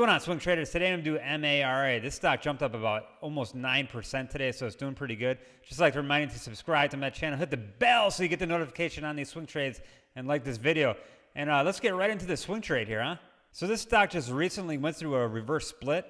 going on, swing traders? Today I'm going to do MARA. This stock jumped up about almost 9% today, so it's doing pretty good. Just like to remind you to subscribe to my channel, hit the bell so you get the notification on these swing trades, and like this video. And uh, let's get right into the swing trade here, huh? So this stock just recently went through a reverse split.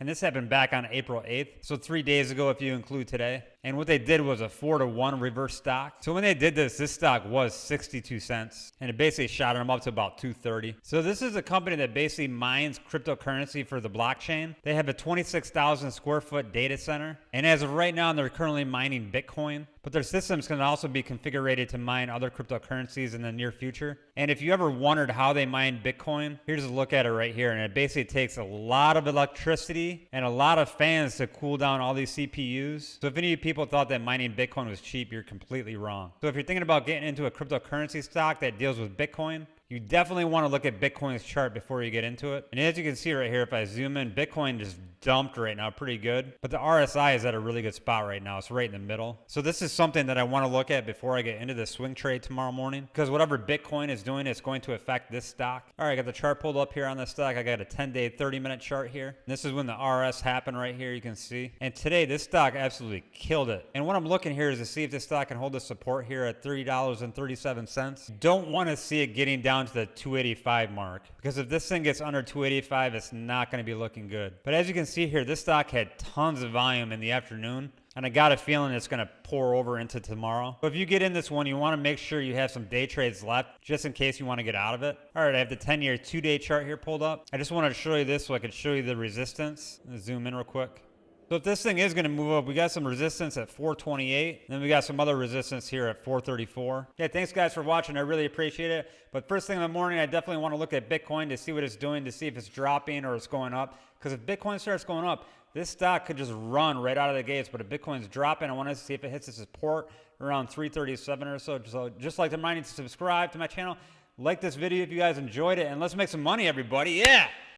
And this happened back on April 8th. So three days ago, if you include today. And what they did was a four to one reverse stock. So when they did this, this stock was 62 cents and it basically shot them up to about 230. So this is a company that basically mines cryptocurrency for the blockchain. They have a 26,000 square foot data center. And as of right now, they're currently mining Bitcoin. But their systems can also be configured to mine other cryptocurrencies in the near future. And if you ever wondered how they mine Bitcoin, here's a look at it right here. And it basically takes a lot of electricity and a lot of fans to cool down all these CPUs. So if any of you people thought that mining Bitcoin was cheap, you're completely wrong. So if you're thinking about getting into a cryptocurrency stock that deals with Bitcoin, you definitely want to look at Bitcoin's chart before you get into it. And as you can see right here, if I zoom in, Bitcoin just dumped right now pretty good. But the RSI is at a really good spot right now. It's right in the middle. So this is something that I want to look at before I get into the swing trade tomorrow morning. Because whatever Bitcoin is doing, it's going to affect this stock. All right, I got the chart pulled up here on this stock. I got a 10-day, 30-minute chart here. This is when the RS happened right here, you can see. And today, this stock absolutely killed it. And what I'm looking here is to see if this stock can hold the support here at $3.37. Don't want to see it getting down down to the 285 mark because if this thing gets under 285, it's not going to be looking good. But as you can see here, this stock had tons of volume in the afternoon. And I got a feeling it's going to pour over into tomorrow. But if you get in this one, you want to make sure you have some day trades left just in case you want to get out of it. All right, I have the 10-year two-day chart here pulled up. I just wanted to show you this so I could show you the resistance. Zoom in real quick. So if this thing is going to move up, we got some resistance at 428. Then we got some other resistance here at 434. Yeah, thanks guys for watching. I really appreciate it. But first thing in the morning, I definitely want to look at Bitcoin to see what it's doing, to see if it's dropping or it's going up. Because if Bitcoin starts going up, this stock could just run right out of the gates. But if Bitcoin's dropping, I want to see if it hits the support around 337 or so. So just like to remind you to subscribe to my channel. Like this video if you guys enjoyed it. And let's make some money, everybody. Yeah!